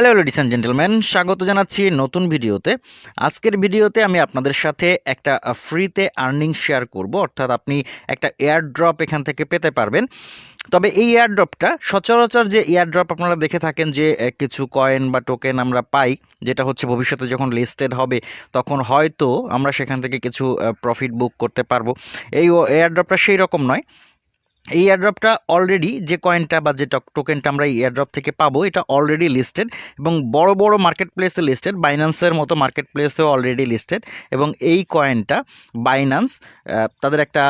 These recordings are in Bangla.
হ্যালো লেডিস অ্যান্ড জেন্টেলম্যান স্বাগত জানাচ্ছি নতুন ভিডিওতে। আজকের ভিডিওতে আমি আপনাদের সাথে একটা ফ্রিতে আর্নিং শেয়ার করব, অর্থাৎ আপনি একটা এয়ার ড্রপ এখান থেকে পেতে পারবেন। তবে এই এয়ার ড্রপটা সচরাচর যে এয়ার ড্রপ আপনারা দেখে থাকেন যে কিছু কয়েন বা টোকেন আমরা পাই, যেটা হচ্ছে ভবিষ্যতে যখন লিস্টেড হবে, তখন হয়তো আমরা সেখান থেকে কিছু প্রফিট বুক করতে পারব। এই এয়ার ড্রপটা সেই রকম নয়। এই এয়ারড্রপটা অলরেডি যে কয়েনটা বা যে টোকেনটা আমরা এই এয়ারড্রপ থেকে পাবো, এটা অলরেডি লিস্টেড এবং বড় বড় মার্কেট প্লেসে লিস্টেড বাইন্যান্সের মতো মার্কেট প্লেসেও অলরেডি লিস্টেড এবং এই কয়েনটা বাইন্যান্স তাদের একটা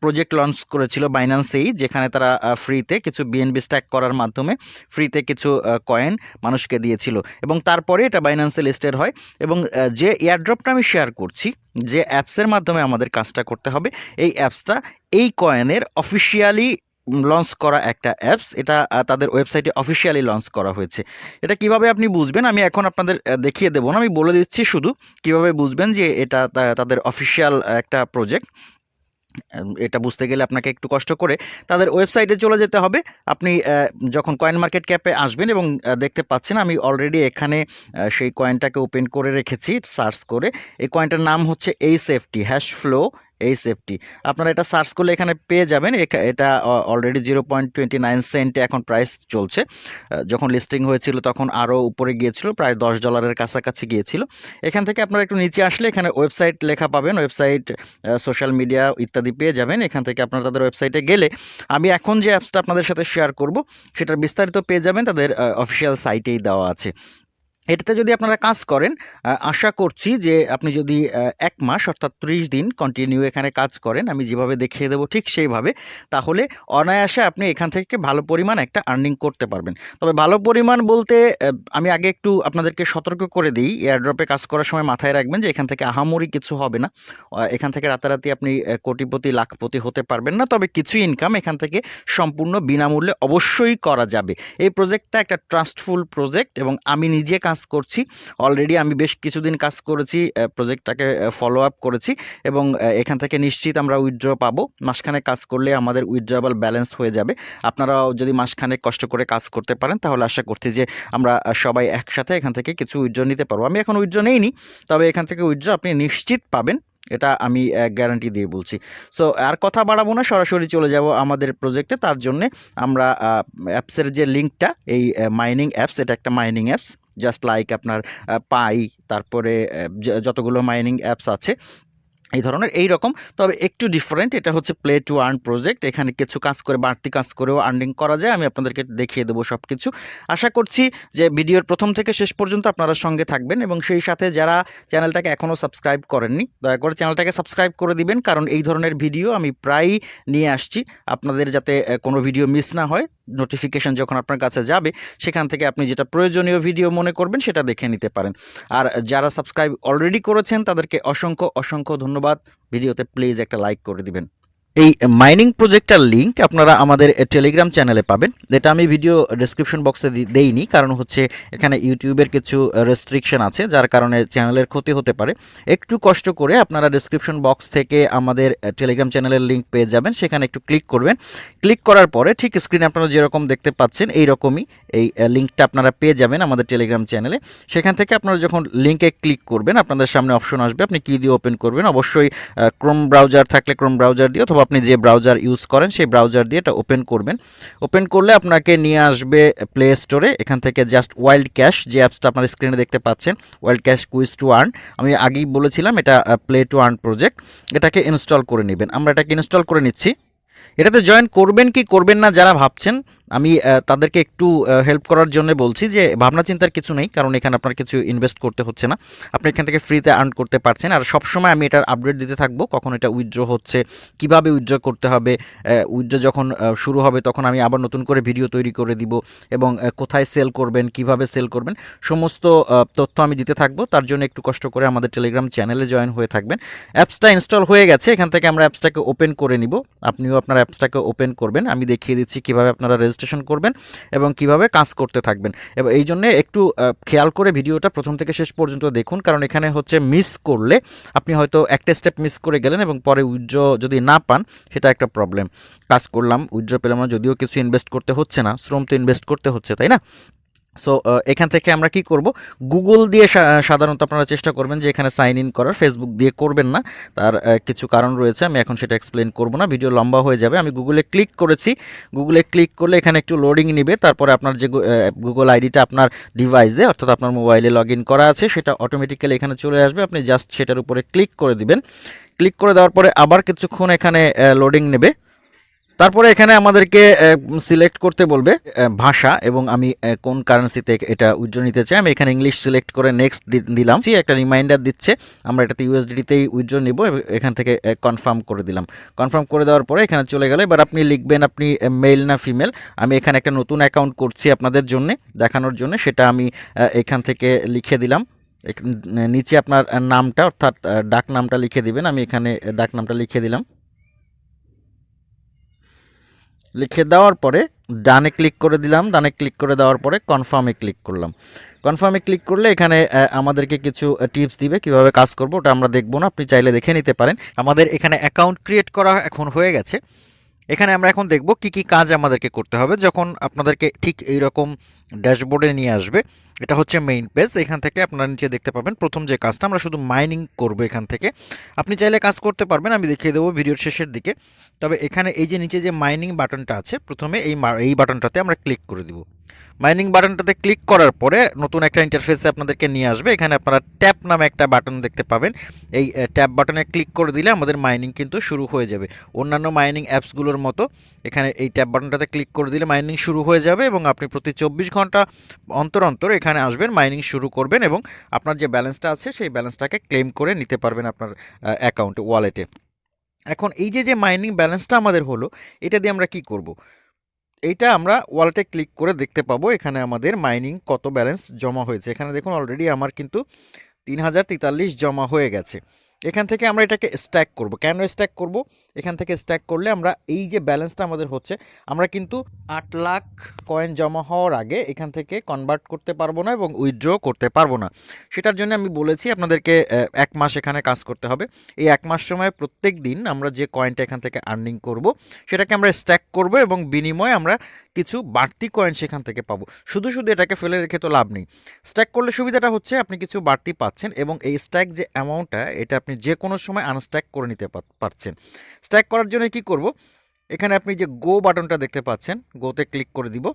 প্রজেক্ট লঞ্চ করেছিল বাইন্যান্সেই যেখানে তারা ফ্রিতে কিছু বিএনবি স্ট্যাক করার মাধ্যমে ফ্রিতে কিছু কয়েন মানুষকে দিয়েছিল এবং তারপরে এটা বাইন্যান্সে লিস্টেড হয় এবং যে এয়ারড্রপটা আমি শেয়ার করছি যে অ্যাপসের মাধ্যমে আমাদের কাজটা করতে হবে, এই অ্যাপসটা এই কয়েনের অফিসিয়ালি লঞ্চ করা একটা অ্যাপস। এটা তাদের ওয়েবসাইটে অফিসিয়ালি লঞ্চ করা হয়েছে। এটা কীভাবে আপনি বুঝবেন? আমি এখন আপনাদের দেখিয়ে দেবো না। আমি বলে দিচ্ছি শুধু কীভাবে বুঝবেন যে এটা তাদের অফিসিয়াল একটা প্রজেক্ট এটা বুঝতে গেলে আপনাকে একটু কষ্ট করে তাদের ওয়েবসাইটে চলে যেতে হবে। আপনি যখন কয়েন মার্কেট ক্যাপে আসবেন এবং দেখতে পাচ্ছেন আমি অলরেডি এখানে সেই কয়েনটাকে ওপেন করে রেখেছি সার্চ করে। এই কয়েনটার নাম হচ্ছে এই সেফটি হ্যাশ ফ্লো এই সেফটি আপনারা এটা সার্চ করলে এখানে পেয়ে যাবেন। এটা already zero point twenty nine সেন্টে এখন প্রাইস চলছে। যখন লিস্টিং হয়েছিল তখন আরও উপরে গিয়েছিল, প্রায় দশ ডলারের কাছাকাছি গিয়েছিল। এখান থেকে আপনারা একটু নিচে আসলে এখানে ওয়েবসাইট লেখা পাবেন। ওয়েবসাইট সোশ্যাল মিডিয়া ইত্যাদি পেয়ে যাবেন। এখান থেকে আপনারা তাদের ওয়েবসাইটে গেলে আমি এখন যে অ্যাপসটা আপনাদের সাথে শেয়ার করব, সেটার বিস্তারিত পেয়ে যাবেন। তাদের অফিসিয়াল সাইটেই দেওয়া আছে। এটাতে যদি আপনারা কাজ করেন আশা করছি যে আপনি যদি এক মাস অর্থাৎ ত্রিশ দিন কন্টিনিউ এখানে কাজ করেন, আমি যেভাবে দেখিয়ে দেবো ঠিক সেইভাবে, তাহলে অনায়াসে আপনি এখান থেকে ভালো পরিমাণ একটা আর্নিং করতে পারবেন। তবে ভালো পরিমাণ বলতে আমি আগে একটু আপনাদেরকে সতর্ক করে দিই এয়ারড্রপে কাজ করার সময় মাথায় রাখবেন যে এখান থেকে আহামরি কিছু হবে না। এখান থেকে রাতারাতি আপনি কোটিপতি, লাখপতি হতে পারবেন না, তবে কিছু ইনকাম এখান থেকে সম্পূর্ণ বিনামূল্যে অবশ্যই করা যাবে। এই প্রজেক্টটা একটা ট্রাস্টফুল প্রজেক্ট এবং আমি নিজে কাজ করছি। অলরেডি আমি বেশ কিছুদিন কাজ করেছি প্রজেক্টটাকে ফলো আপ করেছি এবং এখান থেকে নিশ্চিত আমরা উইথড্র পাবো। মাসখানেক কাজ করলে আমাদের উইথড্রয়াবল ব্যালেন্স হয়ে যাবে। আপনারাও যদি মাসখানেক কষ্ট করে কাজ করতে পারেন, তাহলে আশা করছি যে আমরা সবাই একসাথে এখান থেকে কিছু উইথড্র নিতে পারব। আমি এখন উইথড্র নেইনি, তবে এখান থেকে উইথড্র আপনি নিশ্চিত পাবেন, এটা আমি গ্যারান্টি দিয়ে বলছি। সো আর কথা বাড়াবো না, সরাসরি চলে যাব আমাদের প্রজেক্টে তার জন্যে আমরা অ্যাপসের যে লিঙ্কটা এই মাইনিং অ্যাপস এটা একটা মাইনিং অ্যাপস জাস্ট লাইক আপনার পাই, তারপরে যতগুলো মাইনিং অ্যাপস আছে, এই ধরনের এই রকম। তবে একটু ডিফারেন্ট এটা হচ্ছে প্লে টু আর্ন প্রজেক্ট এখানে কিছু কাজ করে, বাড়তি কাজ করেও আর্নিং করা যায়। আমি আপনাদেরকে দেখিয়ে দেবো সব কিছু আশা করছি যে ভিডিওর প্রথম থেকে শেষ পর্যন্ত আপনারা সঙ্গে থাকবেন এবং সেই সাথে যারা চ্যানেলটাকে এখনও সাবস্ক্রাইব করেননি, দয়া করে চ্যানেলটাকে সাবস্ক্রাইব করে দিবেন। কারণ এই ধরনের ভিডিও আমি প্রায়ই নিয়ে আসছি। আপনাদের যাতে কোনো ভিডিও মিস না হয় নোটিফিকেশন যখন আপনার কাছে যাবে, সেখান থেকে আপনি যেটা প্রয়োজনীয় ভিডিও মনে করবেন, সেটা দেখে নিতে পারেন। আর যারা সাবস্ক্রাইব অলরেডি করেছেন, তাদেরকে অসংখ্য অসংখ্য ধন্যবাদ। ভিডিওতে প্লিজ একটা লাইক করে দিবেন। এই মাইনিং প্রজেক্টটার লিংক আপনারা আমাদের টেলিগ্রাম চ্যানেলে পাবেন। এটা আমি ভিডিও ডেসক্রিপশন বক্সে দেইনি, কারণ হচ্ছে এখানে ইউটিউবের কিছু রেস্ট্রিকশন আছে, যার কারণে চ্যানেলের ক্ষতি হতে পারে। একটু কষ্ট করে আপনারা ডেসক্রিপশন বক্স থেকে আমাদের টেলিগ্রাম চ্যানেলের লিংক পেয়ে যাবেন। সেখানে একটু ক্লিক করবেন। ক্লিক করার পরে ঠিক স্ক্রিনে আপনারা যেরকম দেখতে পাচ্ছেন এই রকমই এই লিঙ্কটা আপনারা পেয়ে যাবেন আমাদের টেলিগ্রাম চ্যানেলে সেখান থেকে আপনারা যখন লিঙ্কে ক্লিক করবেন, আপনাদের সামনে অপশন আসবে। আপনি কী দিয়ে ওপেন করবেন? অবশ্যই ক্রোম ব্রাউজার থাকলে ক্রোম ব্রাউজার দিয়ে অথবা আপনি যে ব্রাউজার ইউজ করেন, সেই ব্রাউজার দিয়ে এটা ওপেন করবেন। ওপেন করলে আপনাকে নিয়ে আসবে প্লে স্টোরে এখান থেকে জাস্ট ওয়াইল্ড ক্যাশ যে অ্যাপসটা আপনার স্ক্রিনে দেখতে পাচ্ছেন wild cash quiz to earn আমি আগেই বলেছিলাম এটা প্লে টু আর্ন প্রজেক্ট এটাকে ইনস্টল করে নেবেন। আমরা এটাকে ইনস্টল করে নিচ্ছি। এটাতে জয়েন করবেন কি করবেন না যারা ভাবছেন আমি তাদেরকে একটু হেল্প করার জন্য বলছি যে ভাবনা চিন্তার কিছু নেই, কারণ এখানে আপনার কিছু ইনভেস্ট করতে হচ্ছে না। আপনি এখান থেকে ফ্রিতে আর্ন করতে পারছেন। আর সবসময় আমি এটার আপডেট দিতে থাকব, কখন এটা উইথড্র হচ্ছে, কীভাবে উইথড্র করতে হবে উইথড্র যখন শুরু হবে তখন আমি আবার নতুন করে ভিডিও তৈরি করে দিব এবং কোথায় সেল করবেন, কীভাবে সেল করবেন, সমস্ত তথ্য আমি দিতে থাকব। তার জন্য একটু কষ্ট করে আমাদের টেলিগ্রাম চ্যানেলে জয়েন হয়ে থাকবেন। অ্যাপসটা ইনস্টল হয়ে গেছে, এখান থেকে আমরা অ্যাপসটাকে ওপেন করে নিব। আপনিও আপনার অ্যাপসটাকে ওপেন করবেন। আমি দেখিয়ে দিচ্ছি কীভাবে আপনারা রেজিস্ট্রেশন করবেন এবং কীভাবে কাজ করতে থাকবেন। এবং এই জন্যে একটু খেয়াল করে ভিডিওটা প্রথম থেকে শেষ পর্যন্ত দেখুন, কারণ এখানে হচ্ছে মিস করলে আপনি হয়তো একটা স্টেপ মিস করে গেলেন এবং পরে উইথড্র যদি না পান, সেটা একটা প্রবলেম কাজ করলাম উইথড্র পেলাম না, যদিও কিছু ইনভেস্ট করতে হচ্ছে না, শ্রম তো ইনভেস্ট করতে হচ্ছে, তাই না? সো এখান থেকে আমরা কি করব? গুগল দিয়ে সাধারণত আপনারা চেষ্টা করবেন যে এখানে সাইন ইন করার। ফেসবুক দিয়ে করবেন না। তার কিছু কারণ রয়েছে। আমি এখন সেটা এক্সপ্লেন করব না। ভিডিও লম্বা হয়ে যাবে। আমি গুগলে ক্লিক করেছি। গুগলে ক্লিক করলে এখানে একটু লোডিং নিবে। তারপরে আপনার যে গুগল আইডিটা আপনার ডিভাইসে অর্থাৎ আপনার মোবাইলে লগ করা আছে, সেটা অটোমেটিক্যালি এখানে চলে আসবে। আপনি জাস্ট সেটার উপরে ক্লিক করে দিবেন। ক্লিক করে দেওয়ার পরে আবার কিছুক্ষণ এখানে লোডিং নেবে। তারপরে এখানে আমাদেরকে সিলেক্ট করতে বলবে ভাষা এবং আমি কোন কারেন্সিতে এটা উইথড্র নিতে চাই আমি এখানে ইংলিশ সিলেক্ট করে নেক্সট দিলাম। See, একটা রিমাইন্ডার দিচ্ছে আমরা এটাতে ইউএসডিতেই উইথড্র নিব এখান থেকে কনফার্ম করে দিলাম। কনফার্ম করে দেওয়ার পরে এখানে চলে গেলে এবার আপনি লিখবেন আপনি মেল না ফিমেল আমি এখানে একটা নতুন অ্যাকাউন্ট করছি আপনাদের জন্য দেখানোর জন্য সেটা আমি এখান থেকে লিখে দিলাম। নিচে আপনার নামটা অর্থাৎ ডাক নামটা লিখে দিবেন আমি এখানে ডাক নামটা লিখে দিলাম। লিখে দেওয়ার পরে ডানে ক্লিক করে দিলাম, ডানে ক্লিক করে দেওয়ার পরে কনফার্মে ক্লিক করলাম। কনফার্মে ক্লিক করলে এখানে আমাদেরকে কিছু টিপস দিবে কীভাবে কাজ করব, ওটা আমরা দেখব না, আপনি চাইলে দেখে নিতে পারেন। আমাদের এখানে অ্যাকাউন্ট ক্রিয়েট করা এখন হয়ে গেছে। এখানে আমরা এখন দেখব কি কি কাজ আমাদেরকে করতে হবে যখন আপনাদেরকে ঠিক এই রকম ড্যাশবোর্ডে নিয়ে আসবে। এটা হচ্ছে মেইন পেজ এখান থেকে আপনারা নিচে দেখতে পাবেন প্রথম যে কাজটা, আমরা শুধু মাইনিং করব এখান থেকে। আপনি চাইলে কাজ করতে পারবেন, আমি দেখিয়ে দেবো ভিডিওর শেষের দিকে। তবে এখানে এই যে নিচে যে মাইনিং বাটনটা আছে, প্রথমে এই এই বাটনটাতে আমরা ক্লিক করে দিব। মাইনিং বাটনটাতে ক্লিক করার পরে নতুন একটা ইন্টারফেসে আপনাদেরকে নিয়ে আসবে। এখানে আপনারা ট্যাপ নামে একটা বাটন দেখতে পাবেন। এই ট্যাপ বাটনে ক্লিক করে দিলে আমাদের মাইনিং কিন্তু শুরু হয়ে যাবে। অন্যান্য মাইনিং অ্যাপসগুলোর মতো এখানে এই ট্যাপ বাটনটাতে ক্লিক করে দিলে মাইনিং শুরু হয়ে যাবে এবং আপনি প্রতি চব্বিশ ঘণ্টা অন্তর অন্তর এখানে আসবেন মাইনিং শুরু করবেন এবং আপনার যে ব্যালেন্সটা আছে সেই ব্যালেন্সটাকে ক্লেম করে নিতে পারবেন আপনার অ্যাকাউন্টে ওয়ালেটে এখন এই যে যে মাইনিং ব্যালেন্সটা আমাদের হলো, এটা দিয়ে আমরা কি করব? এইটা আমরা ওয়ালেটে ক্লিক করে দেখতে পাবো এখানে আমাদের মাইনিং কত ব্যালেন্স জমা হয়েছে। এখানে দেখুন অলরেডি আমার কিন্তু তিন হাজার তেতাল্লিশ জমা হয়ে গেছে। এখান থেকে আমরা এটাকে স্ট্যাক করব। কেন স্ট্যাক করব? এখান থেকে স্ট্যাক করলে আমরা এই যে ব্যালেন্সটা আমাদের হচ্ছে, আমরা কিন্তু আট লাখ কয়েন জমা হওয়ার আগে এখান থেকে কনভার্ট করতে পারব না এবং উইথড্র করতে পারব না। সেটার জন্য আমি বলেছি আপনাদেরকে এক মাস এখানে কাজ করতে হবে। এই এক মাস সময় প্রত্যেক দিন আমরা যে কয়েনটা এখান থেকে আর্নিং করব, সেটাকে আমরা স্ট্যাক করব এবং বিনিময়ে আমরা কিছু বাড়তি কয়েন সেখান থেকে পাবো। শুধু শুধু এটাকে ফেলে রেখে তো লাভ নেই। স্ট্যাক করলে সুবিধাটা হচ্ছে আপনি কিছু বাড়তি পাচ্ছেন এবং এই স্ট্যাক যে অ্যামাউন্টটা এটা আপনি যে কোনো সময় আনস্ট্যাক করে নিতে পারছেন। স্ট্যাক করার জন্য কি করব? এখানে আপনি যে গো বাটনটা দেখতে পাচ্ছেন গোতে ক্লিক করে দিব।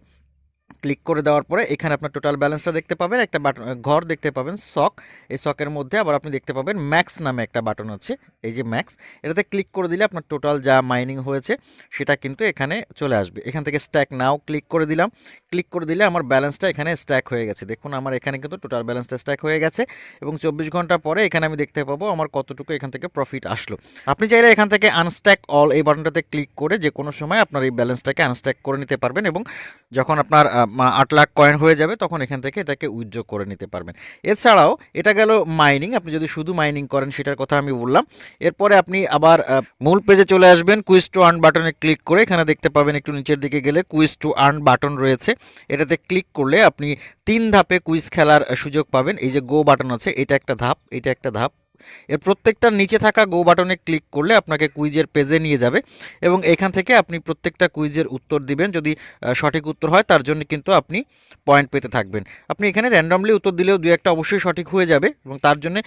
ক্লিক করে দেওয়ার পরে এখানে আপনার টোটাল ব্যালেন্সটা দেখতে পাবেন, একটা বাটন ঘর দেখতে পাবেন সক এই সকের মধ্যে আবার আপনি দেখতে পাবেন ম্যাক্স নামে একটা বাটন আছে, এই যে ম্যাক্স এটাতে ক্লিক করে দিলে আপনার টোটাল যা মাইনিং হয়েছে সেটা কিন্তু এখানে চলে আসবে। এখান থেকে স্ট্যাক নাও ক্লিক করে দিলাম। ক্লিক করে দিলে আমার ব্যালেন্সটা এখানে স্ট্যাক হয়ে গেছে। দেখুন আমার এখানে কিন্তু টোটাল ব্যালেন্সটা স্ট্যাক হয়ে গেছে এবং চব্বিশ ঘণ্টা পরে এখানে আমি দেখতে পাবো আমার কতটুকু এখান থেকে প্রফিট আসলো। আপনি চাইলে এখান থেকে আনস্ট্যাক অল এই বাটনটাতে ক্লিক করে যে কোনো সময় আপনার এই ব্যালেন্সটাকে আনস্ট্যাক করে নিতে পারবেন এবং যখন আপনার আট লাখ কয়েন হয়ে যাবে, তখন এখান থেকে এটাকে উইথড্র করে নিতে পারবেন। এছাড়াও এটা গেল মাইনিং আপনি যদি শুধু মাইনিং করেন সেটার কথা আমি বললাম। এরপরে আপনি আবার মূল পেজে চলে আসবেন কুইজ টু আর্ন বাটনে ক্লিক করে, এখানে দেখতে পাবেন একটু নিচের দিকে গেলে কুইজ টু আর্ন বাটন রয়েছে। এটাতে ক্লিক করলে আপনি তিন ধাপে কুইজ খেলার সুযোগ পাবেন। এই যে গো বাটন আছে, এটা একটা ধাপ, এটা একটা ধাপ। এর প্রত্যেকটার নিচে থাকা গো বাটনে ক্লিক করলে আপনাকে কুইজের পেজে নিয়ে যাবে এবং এখান থেকে আপনি প্রত্যেকটা কুইজের উত্তর দিবেন। যদি সঠিক উত্তর হয়, তার জন্য কিন্তু আপনি পয়েন্ট পেতে থাকবেন। আপনি এখানে র্যান্ডমলি উত্তর দিলেও দু একটা অবশ্যই সঠিক হয়ে যাবে এবং তার জন্য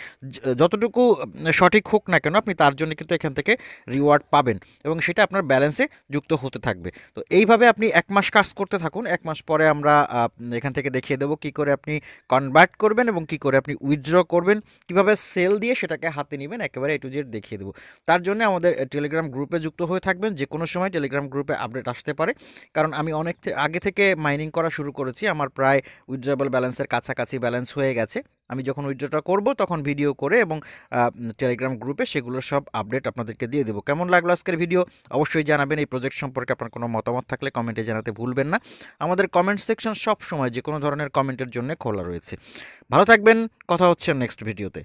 যতটুকু সঠিক হোক না কেন, আপনি তার জন্য কিন্তু এখান থেকে রিওয়ার্ড পাবেন এবং সেটা আপনার ব্যালেন্সে যুক্ত হতে থাকবে। তো এইভাবে আপনি এক মাস কাজ করতে থাকুন। এক মাস পরে আমরা এখান থেকে দেখিয়ে দেবো কী করে আপনি কনভার্ট করবেন এবং কী করে আপনি উইথড্র করবেন। কীভাবে সেল দিয়ে সেটাকে হাতে নেবেন, একেবারে এ টু জেড দেখিয়ে দেবো। তার জন্য আমাদের টেলিগ্রাম গ্রুপে যুক্ত হয়ে থাকবেন, যে কোনো সময় টেলিগ্রাম গ্রুপে আপডেট আসতে পারে। কারণ আমি অনেক আগে থেকে মাইনিং করা শুরু করেছি, আমার প্রায় উইথড্রয়েবল ব্যালেন্সের কাছাকাছি ব্যালেন্স হয়ে গেছে। আমি যখন উইথড্রটা করব, তখন ভিডিও করে এবং টেলিগ্রাম গ্রুপে সেগুলোর সব আপডেট আপনাদেরকে দিয়ে দেবো। কেমন লাগল আজকের ভিডিও অবশ্যই জানাবেন। এই প্রজেক্ট সম্পর্কে আপনার কোনো মতামত থাকলে কমেন্টে জানাতে ভুলবেন না। আমাদের কমেন্ট সেকশন সব সময় যে কোনো ধরনের কমেন্টের জন্য খোলা রয়েছে। ভালো থাকবেন। কথা হচ্ছে নেক্সট ভিডিওতে